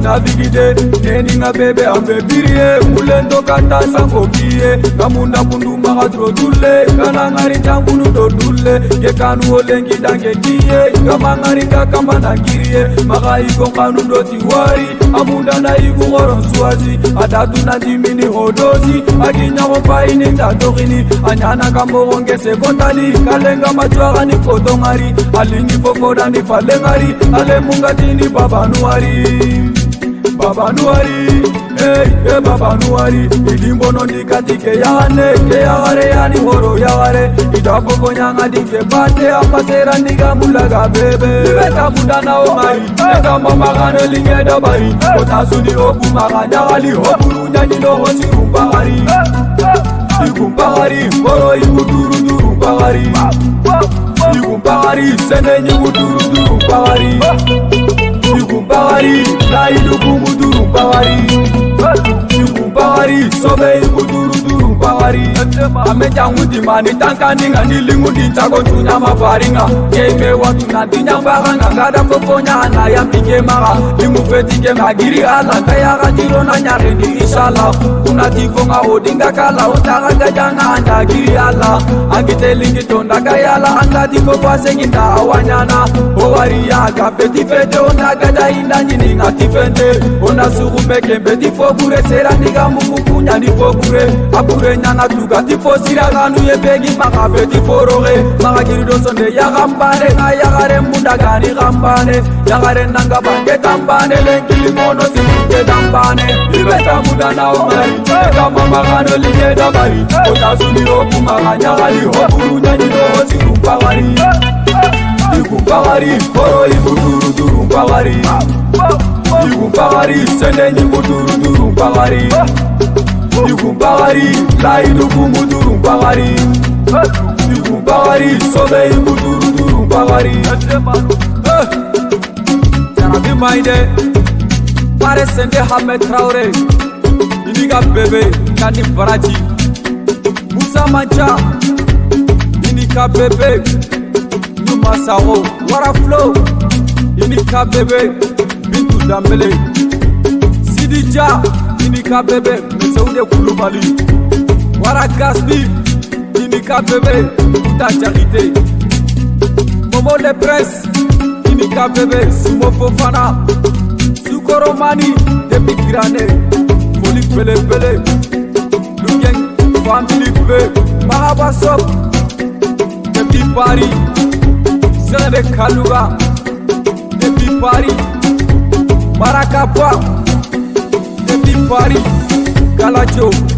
navigite neninga bebe ambebirie ulendokanda sangobie kamunda kundumbakatrotule kananga ritangulu ngile ngekanuolengida ngetiye yomangarikakamba nakirie makaikokanu ndoti wari amunda ndaikukoronsuwasi atatu nandimini hodosi akinyakopaini ndatokini anyanakamokonge sekondali kalenga matswakani kotongari alingipokodani falengari alemungatini babanuari babanuari ei ebabanuari idimbonondikatike yane ke yaware yani horo yaware idabokonyanga dike bate apasera ndigabulaga bebe ibetabunda nao mari etambamagane lingedabari otasuni okumaga nyagali oburunyanyinohosirumbagari ikumbagari horo ikuturuturumbagari ikumbagari sene nyikuturuturumbagari ikumbagari laidukumuturumbagari Tipo e o Bari só veio muito mabhari amenjangudima nitanga ninga ndilingundintako ntunya mabharinga yeimewatuna ndinyambaga ngangadambokonya nayambikemaga ndimupetike ngagiri alanga yakandirona nyarendi isala kunatifonga odingakala ondagangajana ndagiri ala angitelingitondagayala angatikopasenginda awanyana owariya gapetifete ondagadaindanjininga tifende onasukumekembetifokure sera ndikambukukunya ndifokure aburenyana yanga tuka tifosira kanu yepeki makafe tiforoge makakiridosonde yakambane nga yakare mbundakani kambane yakare nanga bangetambane lenkilimono sikuketambane libetamuda nao mari ekamamakano linyeda mari otasuniro kumakanyakali okulunyanyiroo sikumpakari ikumpakari koro ibuturuturumpakari ikumpakari sendenyi buturuturumpakari kumbawari lai dukumuduru mbawari dukumbawari sobei muduruduru mbawari. Jara bi maa yi dɛ. Pare sende hame traore. Ibi ka bebe ka ni baraji. Musa ma ja. Ibi ka bebe. Numa sawo wara flo. Ibi ka bebe. Bintu danbele. Sidi ja. Ibi ka bebe. Kalidé Koulibaly Wara Gaspi Inika Bébé Kuta Charité Momo Le Prince Inika Bébé Sumo Fofana Sukoro Mani Depuis Grané Foli Pele Pele Lugeng Family B Mahaba Sop Depuis Paris Sebe Kaluga Depuis Paris Maracapá Depuis Paris you.